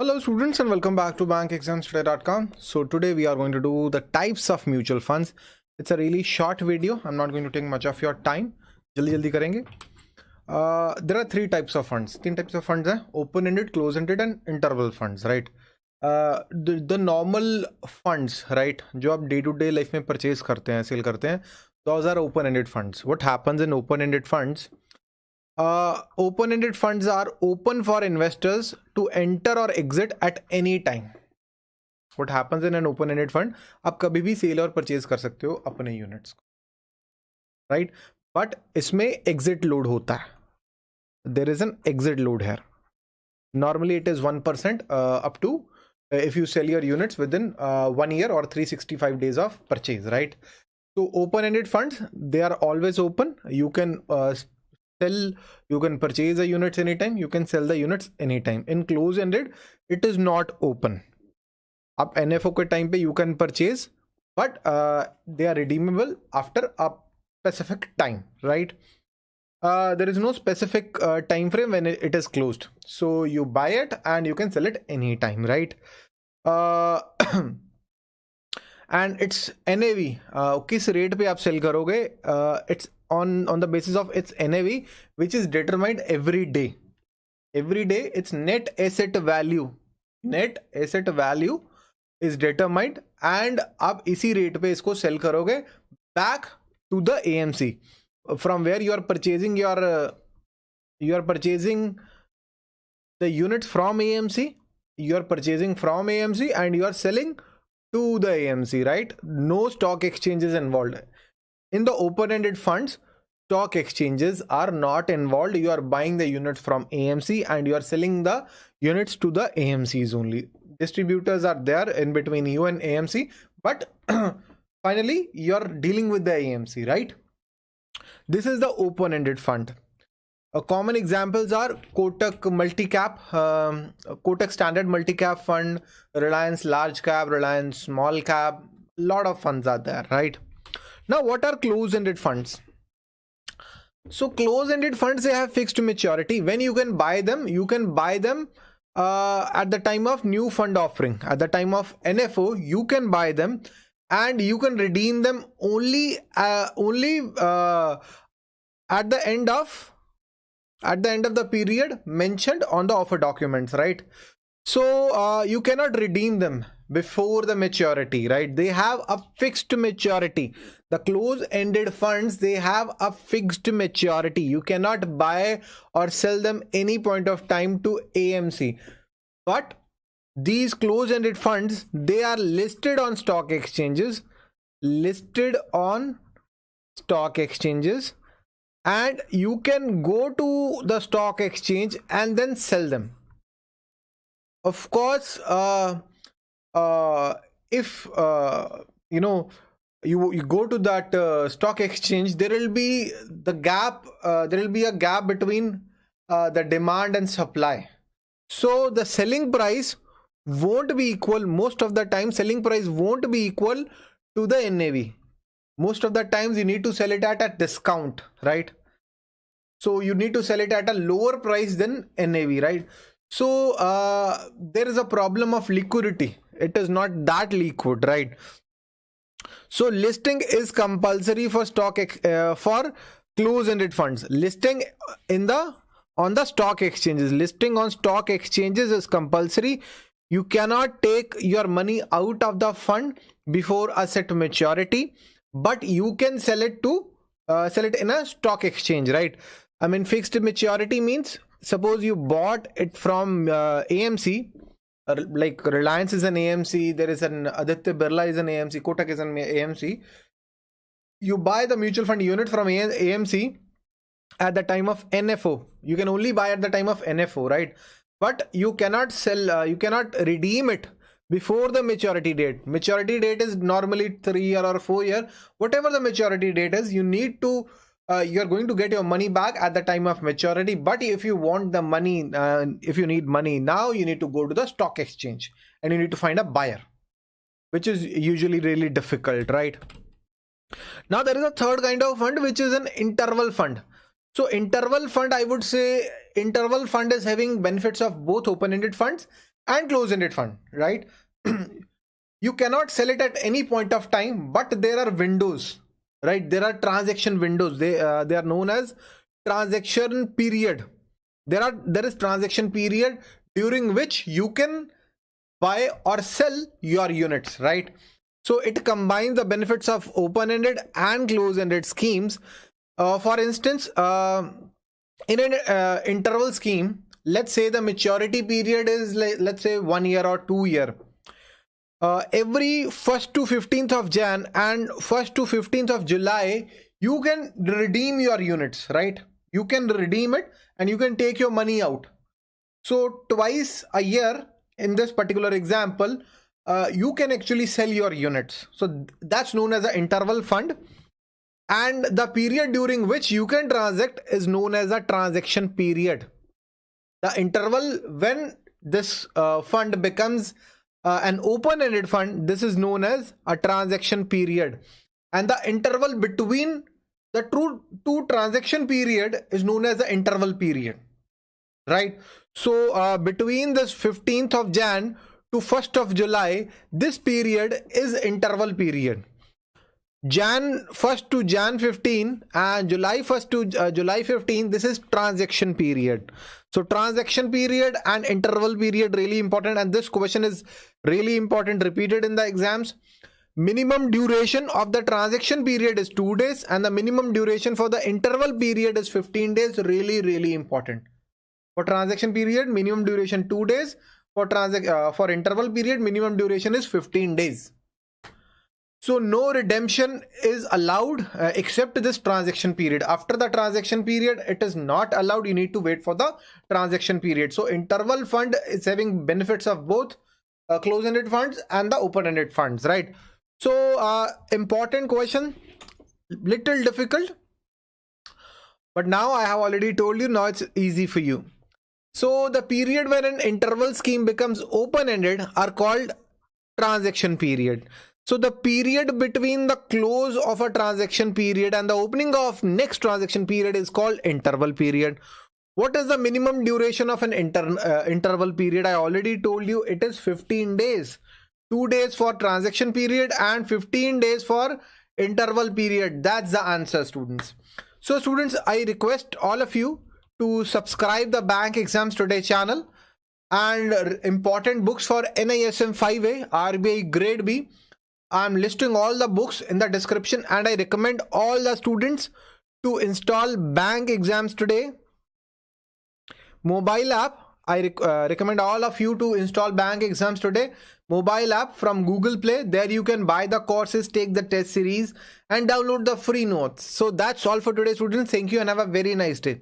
Hello students and welcome back to bankexamstoday.com. So today we are going to do the types of mutual funds. It's a really short video. I'm not going to take much of your time. जल्दी जल्दी करेंगे. Uh, there are three types of funds. तीन types of funds हैं. Open-ended, close-ended and interval funds, right? Uh, the, the normal funds, right? जो आप day to day life में purchase करते हैं, sell करते हैं. Those are open-ended funds. What happens in open-ended funds? uh, open-ended funds are open for investors to enter or exit at any time what happens in an open-ended fund आप कभी भी cell और purchase कर सकते हो अपने units को right but इसमें एग्जिट लोड होता है there is an exit load hair normally it is 1% uh, up to uh, if you sell your units within uh, one year or 365 days of purchase right so open-ended funds they are always open you can uh, sell you can purchase the units anytime you can sell the units anytime. In close ended it is not open. up nfo ke time pe you can purchase but uh, they are redeemable after a specific time right? Uh, there is no specific uh, time frame when it, it is closed. So you buy it and you can sell it anytime right uh, and it's nav uh, किस rate पे आप sell करोगे it's on on the basis of its NAV, which is determined every day. Every day, its net asset value, net asset value is determined, and आप इसी rate पे इसको sell करोगे back to the AMC from where you are purchasing your uh, you are purchasing the units from AMC. You are purchasing from AMC and you are selling to the AMC, right? No stock exchanges involved. In the open-ended funds stock exchanges are not involved. You are buying the units from amc and you are selling the units to the amcs only. Distributors are there in between you and amc but finally you're dealing with the amc right? This is the open-ended fund uh, common examples are kotak multi-cap um, kotak standard multi-cap fund reliance large cap reliance small cap A lot of funds are there right now, what are close-ended funds? So close-ended funds, they have fixed maturity. When you can buy them, you can buy them uh, at the time of new fund offering. At the time of NFO, you can buy them and you can redeem them only uh, only uh, at the end of at the end of the period mentioned on the offer documents, right? So uh, you cannot redeem them before the maturity right? They have a fixed maturity. The close ended funds they have a fixed maturity. You cannot buy or sell them any point of time to amc but these close ended funds they are listed on stock exchanges listed on stock exchanges and you can go to the stock exchange and then sell them. Of course uh uh, if uh, you know you you go to that uh, stock exchange there will be the gap uh, there will be a gap between uh, the demand and supply. So the selling price won't be equal. Most of the time selling price won't be equal to the nav most of the times you need to sell it at a discount right? So you need to sell it at a lower price than nav right? So uh, there is a problem of liquidity. It is not that liquid right? So listing is compulsory for stock uh, for close-ended funds. Listing in the on the stock exchanges. Listing on stock exchanges is compulsory. You cannot take your money out of the fund before asset maturity but you can sell it to uh, sell it in a stock exchange right i mean fixed maturity means suppose you bought it from uh, amc like Reliance is an AMC, there is an Aditya Birla is an AMC, Kotak is an AMC. You buy the mutual fund unit from AMC at the time of NFO. You can only buy at the time of NFO, right? But you cannot sell, uh, you cannot redeem it before the maturity date. Maturity date is normally three year or four year. Whatever the maturity date is, you need to uh, you're going to get your money back at the time of maturity but if you want the money uh, if you need money now you need to go to the stock exchange and you need to find a buyer which is usually really difficult right now there is a third kind of fund which is an interval fund so interval fund i would say interval fund is having benefits of both open-ended funds and closed-ended fund, right? you cannot sell it at any point of time, but there are windows, right? There are transaction windows. They uh, they are known as transaction period. There are there is transaction period during which you can buy or sell your units, right? So it combines the benefits of open-ended and closed-ended schemes. Uh, for instance, uh, in an uh, interval scheme, let's say the maturity period is let's say one year or two year. Uh, every 1st to 15th of Jan and 1st to 15th of July, you can redeem your units, right? You can redeem it and you can take your money out. So twice a year in this particular example, uh, you can actually sell your units. So that's known as an interval fund. And the period during which you can transact is known as a transaction period. The interval when this uh, fund becomes uh, an open-ended fund, this is known as a transaction period. And the interval between the two, two transaction period is known as the interval period. Right? So uh, between this 15th of Jan to 1st of July, this period is interval period. Jan 1st to Jan 15 and July 1st to uh, July 15, this is transaction period. So transaction period and interval period really important and this question is really important repeated in the exams. Minimum duration of the transaction period is 2 days and the minimum duration for the interval period is 15 days really really important. For transaction period minimum duration 2 days for transact uh, for interval period minimum duration is 15 days so no redemption is allowed uh, except this transaction period. After the transaction period it is not allowed. You need to wait for the transaction period. So interval fund is having benefits of both uh, closed-ended funds and the open-ended funds right? So uh, important question. Little difficult. But now i have already told you now it's easy for you. So the period when an interval scheme becomes open-ended are called transaction period. So the period between the close of a transaction period and the opening of next transaction period is called interval period. What is the minimum duration of an inter uh, interval period? I already told you it is 15 days. 2 days for transaction period and 15 days for interval period. That's the answer students. So students, I request all of you to subscribe the bank exams today channel and important books for NISM 5A RBI grade B I'm listing all the books in the description and I recommend all the students to install bank exams today. Mobile app I rec uh, recommend all of you to install bank exams today. Mobile app from Google Play. There you can buy the courses take the test series and download the free notes. So that's all for today students. Thank you and have a very nice day